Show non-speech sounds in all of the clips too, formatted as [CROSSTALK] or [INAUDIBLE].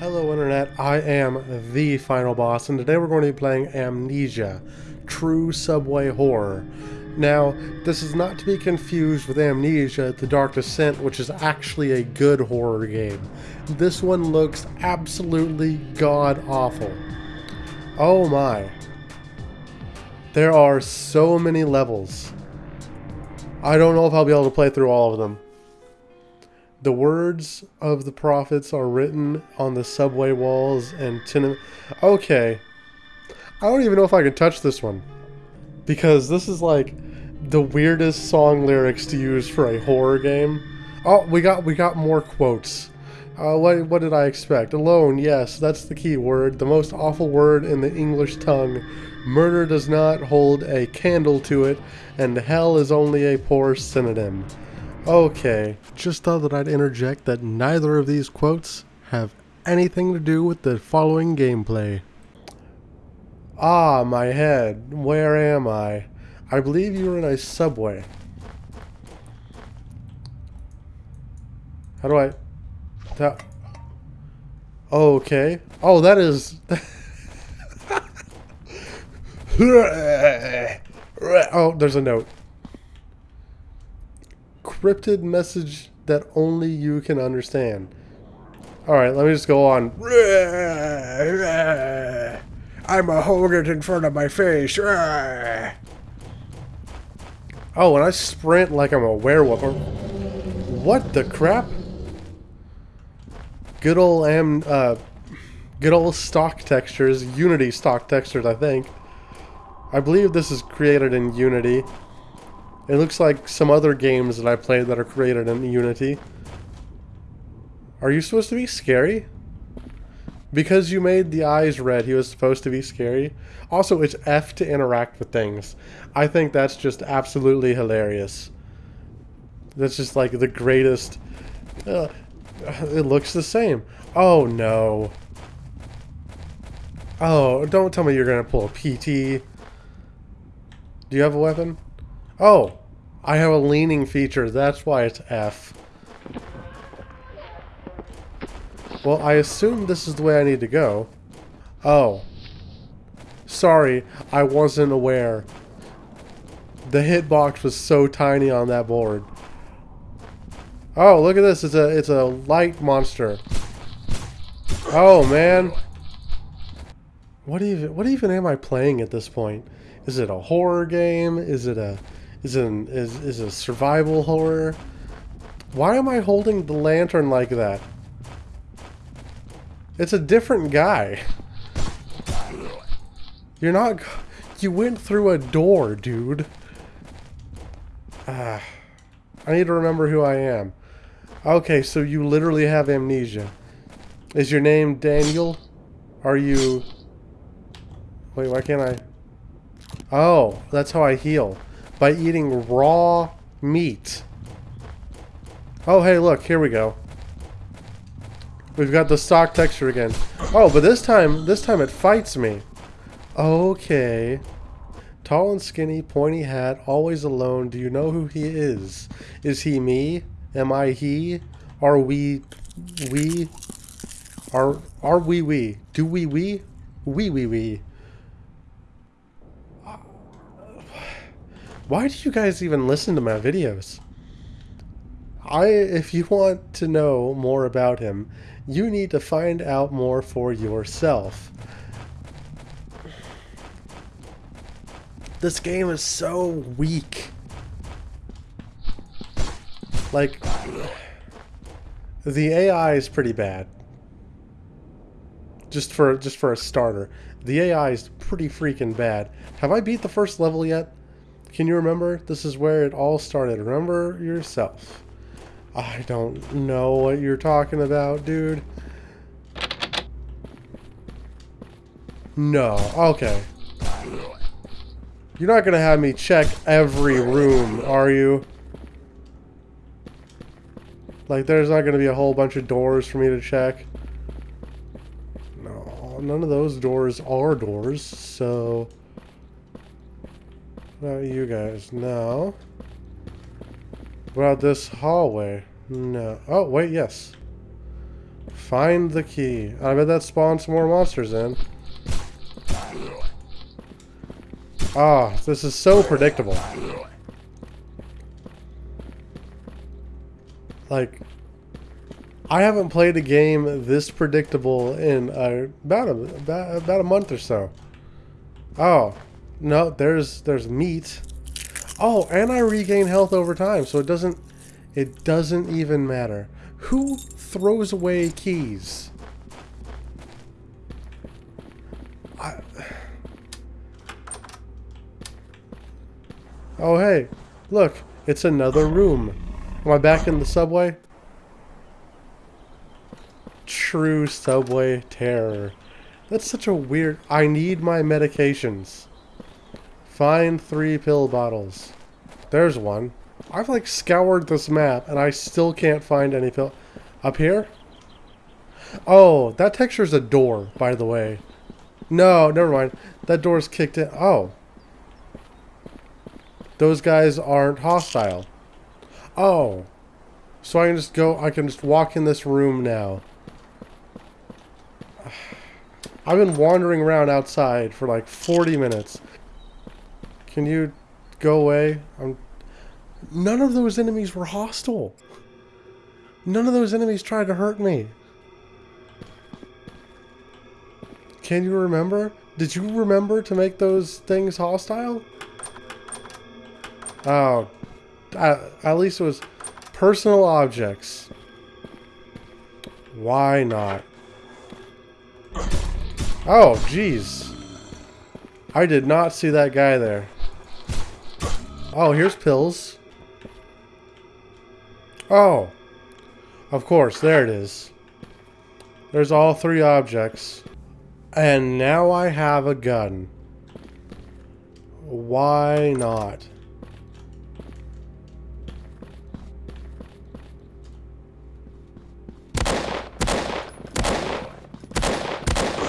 Hello Internet, I am the final boss and today we're going to be playing Amnesia, True Subway Horror. Now, this is not to be confused with Amnesia, The Dark Descent, which is actually a good horror game. This one looks absolutely god-awful. Oh my. There are so many levels. I don't know if I'll be able to play through all of them. The words of the prophets are written on the subway walls and tenement. Okay. I don't even know if I can touch this one. Because this is like the weirdest song lyrics to use for a horror game. Oh, we got we got more quotes. Uh, what, what did I expect? Alone, yes, that's the key word. The most awful word in the English tongue. Murder does not hold a candle to it, and hell is only a poor synonym. Okay, just thought that I'd interject that neither of these quotes have anything to do with the following gameplay. Ah, my head, where am I? I believe you were in a subway. How do I... That... Okay. Oh, that is... [LAUGHS] oh, there's a note encrypted message that only you can understand. Alright, let me just go on. [LAUGHS] I'm a it in front of my face. [LAUGHS] Oh, and I sprint like I'm a werewolf. What the crap? Good old am uh good old stock textures, Unity stock textures, I think. I believe this is created in Unity. It looks like some other games that I played that are created in Unity. Are you supposed to be scary? Because you made the eyes red, he was supposed to be scary. Also, it's F to interact with things. I think that's just absolutely hilarious. That's just like the greatest... Uh, it looks the same. Oh, no. Oh, don't tell me you're going to pull a PT. Do you have a weapon? Oh, I have a leaning feature. That's why it's F. Well, I assume this is the way I need to go. Oh. Sorry, I wasn't aware. The hitbox was so tiny on that board. Oh, look at this. It's a it's a light monster. Oh, man. What even what even am I playing at this point? Is it a horror game? Is it a is an is is a survival horror. Why am I holding the lantern like that? It's a different guy. You're not. You went through a door, dude. Ah, I need to remember who I am. Okay, so you literally have amnesia. Is your name Daniel? Are you... Wait, why can't I... Oh, that's how I heal by eating raw meat. Oh, hey, look, here we go. We've got the stock texture again. Oh, but this time, this time it fights me. Okay. Tall and skinny, pointy hat, always alone. Do you know who he is? Is he me? Am I he? Are we... We? Are... Are we we? Do we we? We we we. Why do you guys even listen to my videos? I, if you want to know more about him, you need to find out more for yourself. This game is so weak. Like, the AI is pretty bad. Just for just for a starter, the AI is pretty freaking bad. Have I beat the first level yet? Can you remember? This is where it all started. Remember yourself. I don't know what you're talking about, dude. No. Okay. You're not going to have me check every room, are you? Like, there's not going to be a whole bunch of doors for me to check. No, none of those doors are doors, so about you guys? No. What about this hallway? No. Oh, wait, yes. Find the key. I bet that spawns more monsters in. Ah, oh, this is so predictable. Like, I haven't played a game this predictable in about, a, about a month or so. Oh, no, there's there's meat. Oh, and I regain health over time, so it doesn't it doesn't even matter. Who throws away keys? I... Oh, hey, look, it's another room. Am I back in the subway? True subway terror. That's such a weird... I need my medications. Find three pill bottles. There's one. I've like scoured this map and I still can't find any pill. Up here? Oh, that texture's a door, by the way. No, never mind. That door's kicked in. Oh. Those guys aren't hostile. Oh. So I can just go, I can just walk in this room now. [SIGHS] I've been wandering around outside for like 40 minutes. Can you go away? I'm None of those enemies were hostile. None of those enemies tried to hurt me. Can you remember? Did you remember to make those things hostile? Oh, at, at least it was personal objects. Why not? Oh, jeez. I did not see that guy there. Oh, here's pills. Oh. Of course, there it is. There's all three objects. And now I have a gun. Why not?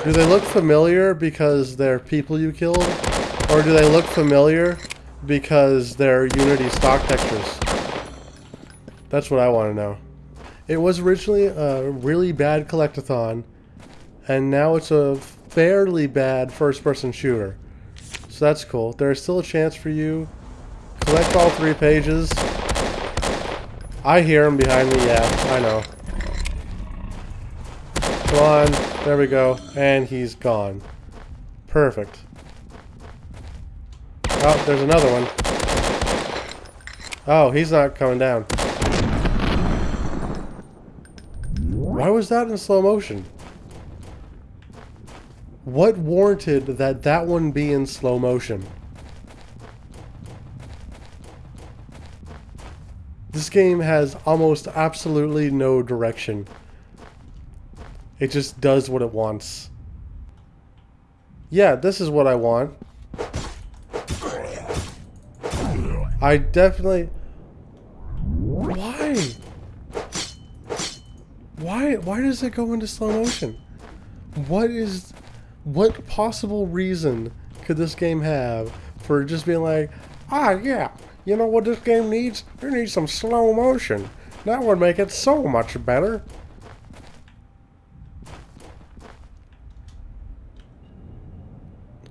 Do they look familiar because they're people you killed? Or do they look familiar because they're Unity stock textures? That's what I want to know. It was originally a really bad collectathon, and now it's a fairly bad first-person shooter. So that's cool. There's still a chance for you. Collect all three pages. I hear him behind me, yeah, I know. Come on, there we go. And he's gone. Perfect. Oh, there's another one. Oh, he's not coming down. Why was that in slow motion? What warranted that that one be in slow motion? This game has almost absolutely no direction. It just does what it wants. Yeah, this is what I want. I definitely... Why? Why why does it go into slow motion? What is what possible reason could this game have for just being like, ah yeah, you know what this game needs? It needs some slow motion. That would make it so much better.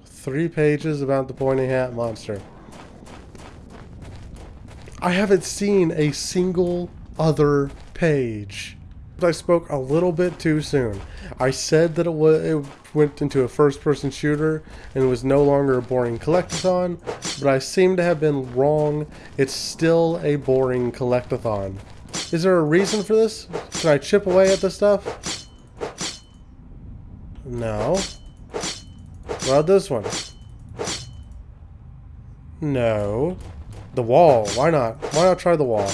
Three pages about the pointy hat monster. I haven't seen a single other page. I spoke a little bit too soon. I said that it, it went into a first-person shooter and was no longer a boring collectathon, but I seem to have been wrong. It's still a boring collectathon. Is there a reason for this? Can I chip away at this stuff? No. Well, this one. No. The wall. Why not? Why not try the wall?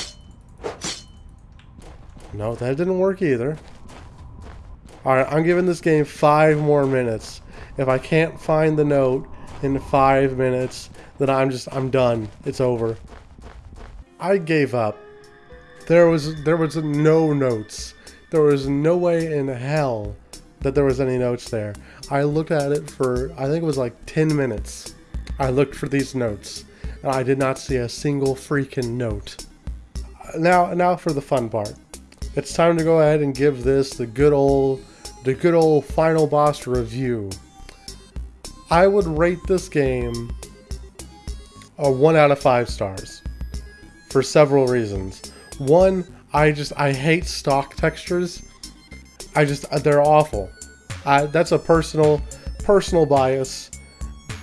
No, that didn't work either. Alright, I'm giving this game five more minutes. If I can't find the note in five minutes, then I'm just, I'm done. It's over. I gave up. There was, there was no notes. There was no way in hell that there was any notes there. I looked at it for, I think it was like 10 minutes. I looked for these notes, I did not see a single freaking note. Now, now for the fun part. it's time to go ahead and give this the good old the good old final boss review. I would rate this game a 1 out of 5 stars for several reasons. One, I just I hate stock textures. I just uh, they're awful. I, that's a personal personal bias,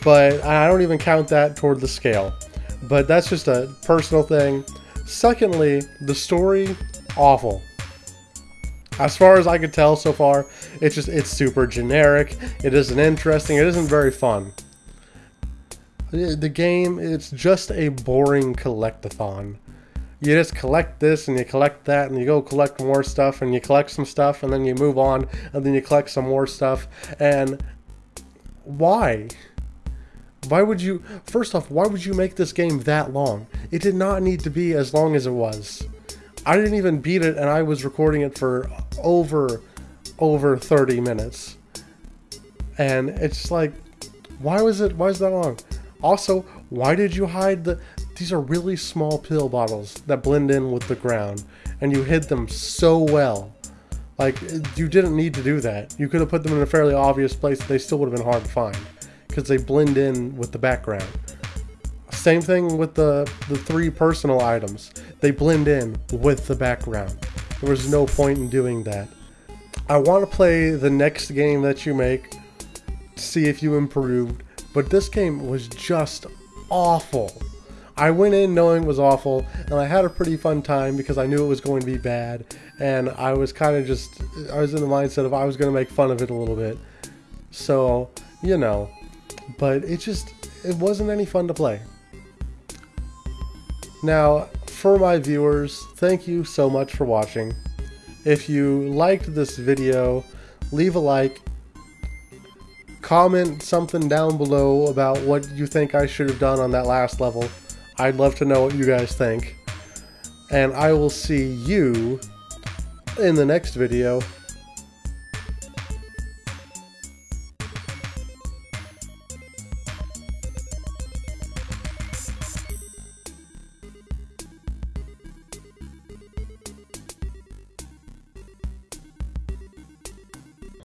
but I don't even count that toward the scale. But that's just a personal thing. Secondly, the story awful. As far as I could tell so far, it's just it's super generic. It isn't interesting. It isn't very fun. The game, it's just a boring collectathon. You just collect this and you collect that and you go collect more stuff and you collect some stuff and then you move on and then you collect some more stuff. And why? Why would you, first off, why would you make this game that long? It did not need to be as long as it was. I didn't even beat it and I was recording it for over over 30 minutes. And it's like why was it why is that long? Also, why did you hide the these are really small pill bottles that blend in with the ground and you hid them so well. Like you didn't need to do that. You could have put them in a fairly obvious place they still would have been hard to find because they blend in with the background. Same thing with the, the three personal items. They blend in with the background. There was no point in doing that. I want to play the next game that you make, see if you improved, but this game was just awful. I went in knowing it was awful, and I had a pretty fun time because I knew it was going to be bad, and I was kind of just, I was in the mindset of I was going to make fun of it a little bit. So, you know, but it just, it wasn't any fun to play. Now, for my viewers, thank you so much for watching. If you liked this video, leave a like, comment something down below about what you think I should have done on that last level. I'd love to know what you guys think. And I will see you in the next video.